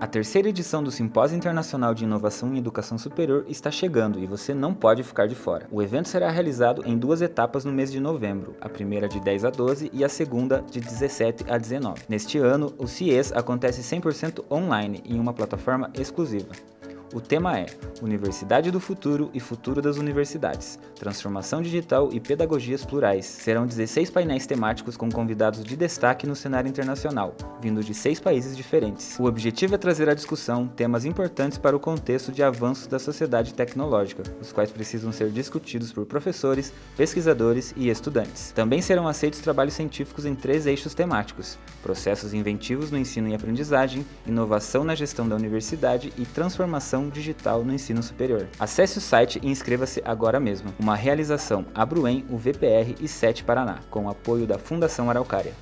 A terceira edição do Simpósio Internacional de Inovação em Educação Superior está chegando e você não pode ficar de fora. O evento será realizado em duas etapas no mês de novembro, a primeira de 10 a 12 e a segunda de 17 a 19. Neste ano, o CIES acontece 100% online em uma plataforma exclusiva. O tema é Universidade do Futuro e Futuro das Universidades, Transformação Digital e Pedagogias Plurais. Serão 16 painéis temáticos com convidados de destaque no cenário internacional, vindo de seis países diferentes. O objetivo é trazer à discussão temas importantes para o contexto de avanços da sociedade tecnológica, os quais precisam ser discutidos por professores, pesquisadores e estudantes. Também serão aceitos trabalhos científicos em três eixos temáticos, processos inventivos no ensino e aprendizagem, inovação na gestão da universidade e transformação digital no ensino superior. Acesse o site e inscreva-se agora mesmo. Uma realização Abruen, o VPR e 7 Paraná, com apoio da Fundação Araucária.